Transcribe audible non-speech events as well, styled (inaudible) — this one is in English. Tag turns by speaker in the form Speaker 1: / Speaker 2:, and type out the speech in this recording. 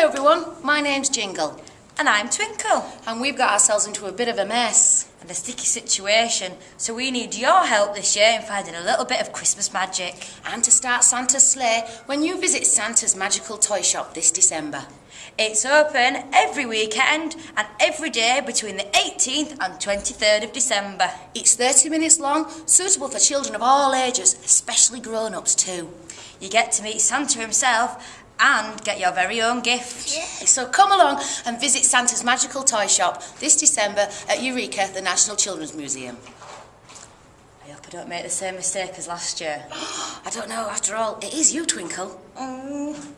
Speaker 1: Hello everyone, my name's Jingle
Speaker 2: And I'm Twinkle.
Speaker 1: and we've got ourselves into a bit of a mess.
Speaker 2: And a sticky situation. So we need your help this year in finding a little bit of Christmas magic.
Speaker 1: And to start Santa's sleigh when you visit Santa's magical toy shop this December.
Speaker 2: It's open every weekend and every day between the 18th and 23rd of December.
Speaker 1: It's 30 minutes long, suitable for children of all ages, especially grown-ups too.
Speaker 2: You get to meet Santa himself and get your very own gift.
Speaker 1: Yeah, so come along and visit Santa's magical toy shop this December at Eureka, the National Children's Museum.
Speaker 2: I hope I don't make the same mistake as last year. (gasps)
Speaker 1: I don't know, after all, it is you, Twinkle.
Speaker 2: Mm,